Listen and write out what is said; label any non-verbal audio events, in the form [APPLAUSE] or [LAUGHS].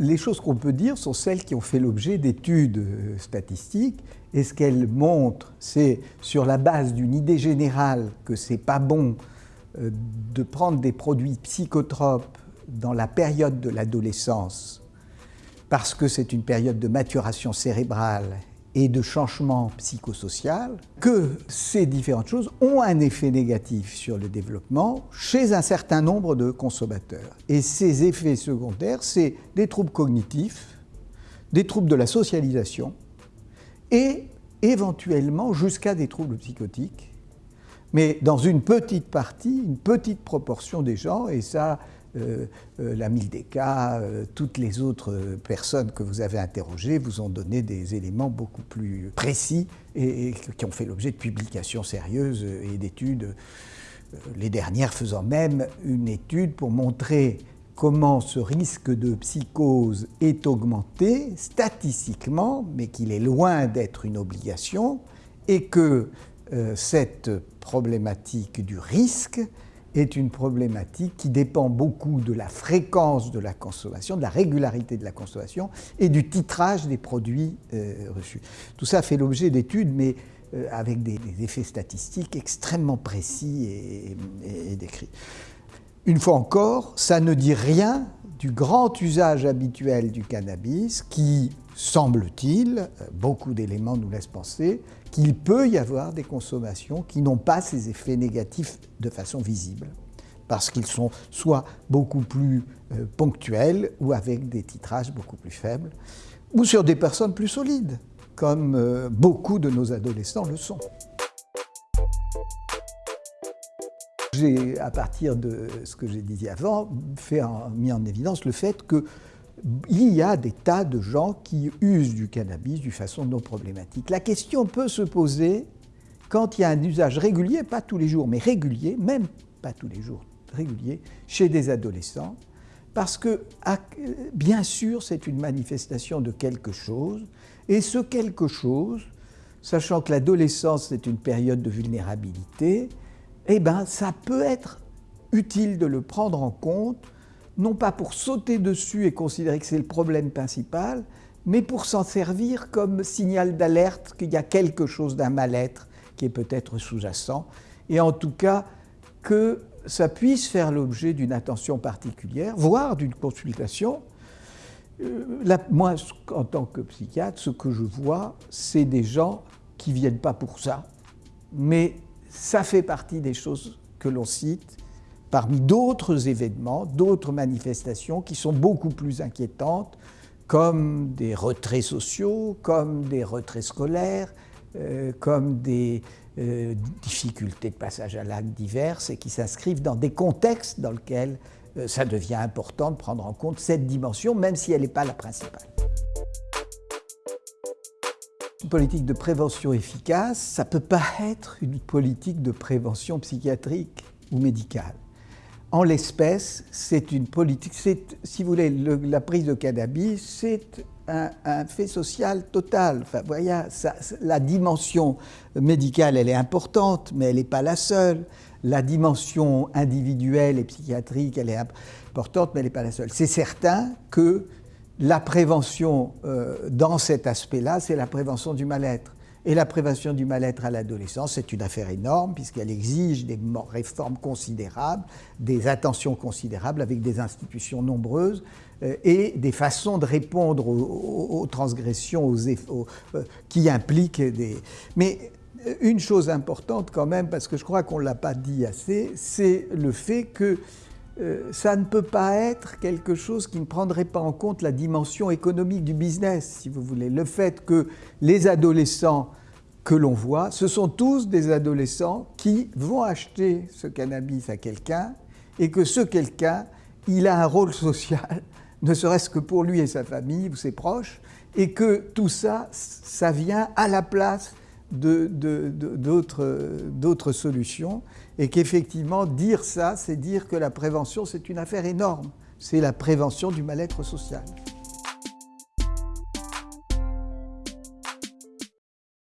Les choses qu'on peut dire sont celles qui ont fait l'objet d'études euh, statistiques et ce qu'elles montrent, c'est sur la base d'une idée générale que c'est pas bon euh, de prendre des produits psychotropes dans la période de l'adolescence parce que c'est une période de maturation cérébrale et de changement psychosocial, que ces différentes choses ont un effet négatif sur le développement chez un certain nombre de consommateurs. Et ces effets secondaires, c'est des troubles cognitifs, des troubles de la socialisation et éventuellement jusqu'à des troubles psychotiques, mais dans une petite partie, une petite proportion des gens, et ça, la Mildeka, euh, toutes les autres personnes que vous avez interrogées vous ont donné des éléments beaucoup plus précis et, qui ont fait l'objet de publications sérieuses et d'études, les dernières faisant même une étude pour montrer comment ce risque de psychose est augmenté statistiquement, mais qu'il est loin d'être une obligation, et que cette problématique du risque est une problématique qui dépend beaucoup de la fréquence de la consommation, de la régularité de la consommation et du titrage des produits euh, reçus. Tout ça fait l'objet d'études, mais euh, avec des, effets statistiques extrêmement précis et, décrits. Une fois encore, ça ne dit rien du grand usage habituel du cannabis qui, semble-t-il, beaucoup d'éléments nous laissent penser, qu'il peut y avoir des consommations qui n'ont pas ces effets négatifs de façon visible, parce qu'ils sont soit beaucoup plus euh, ponctuels ou avec des titrages beaucoup plus faibles, ou sur des personnes plus solides, comme euh, beaucoup de nos adolescents le sont. J'ai, à partir de ce que j'ai dit avant, mis en évidence le fait que il y a des tas de gens qui usent du cannabis d'une façon non problématique. La question peut se poser quand il y a un usage régulier, pas tous les jours, mais régulier, même pas tous les jours, régulier, chez des adolescents, parce que bien sûr c'est une manifestation de quelque chose, et ce quelque chose, sachant que l'adolescence est une période de vulnérabilité, eh ben ça peut être utile de le prendre en compte non pas pour sauter dessus et considérer que c'est le problème principal, mais pour s'en servir comme signal d'alerte qu'il y a quelque chose d'un mal-être qui est peut-être sous-jacent, et en tout cas que ça puisse faire l'objet d'une attention particulière, voire d'une consultation. Euh, moi, en tant que psychiatre, ce que je vois, c'est des gens qui ne viennent pas pour ça, mais ça fait partie des choses que l'on cite parmi d'autres événements, d'autres manifestations qui sont beaucoup plus inquiétantes, comme des retraits sociaux, comme des retraits scolaires, euh, comme des euh, difficultés de passage à l'acte diverses et qui s'inscrivent dans des contextes dans lesquels euh, ça devient important de prendre en compte cette dimension, même si elle n'est pas la principale. Une politique de prévention efficace, ça ne peut pas être une politique de prévention psychiatrique ou médicale. En l'espèce, c'est une politique, si vous voulez, la prise de cannabis, c'est un, fait social total. Enfin, voyez, la dimension médicale, elle est importante, mais elle n'est pas la seule. La dimension individuelle et psychiatrique, elle est importante, mais elle n'est pas la seule. C'est certain que la prévention euh, dans cet aspect-là, c'est la prévention du mal-être. Et la prévention du mal-être à l'adolescence, c'est une affaire énorme puisqu'elle exige des réformes considérables, des attentions considérables avec des institutions nombreuses euh, et des façons de répondre aux, transgressions aux, euh, qui impliquent des... Mais euh, une chose importante quand même, parce que je crois qu'on ne l'a pas dit assez, c'est le fait que ça ne peut pas être quelque chose qui ne prendrait pas en compte la dimension économique du business, si vous voulez. Le fait que les adolescents que l'on voit, ce sont tous des adolescents qui vont acheter ce cannabis à quelqu'un et que ce quelqu'un, il a un rôle [LAUGHS] social, ne serait-ce que pour lui et sa famille ou ses proches, et que tout ça, ça vient à la place d'autres solutions, et qu'effectivement, dire ça, c'est dire que la prévention, c'est une affaire énorme. C'est la prévention du mal-être social.